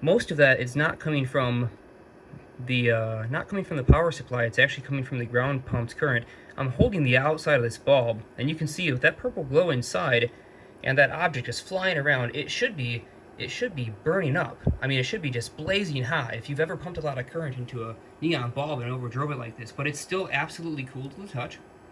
most of that is not coming from the uh, not coming from the power supply, it's actually coming from the ground pumped current. I'm holding the outside of this bulb, and you can see with that purple glow inside, and that object is flying around, it should be it should be burning up. I mean, it should be just blazing hot if you've ever pumped a lot of current into a neon bulb and overdrove it like this, but it's still absolutely cool to the touch.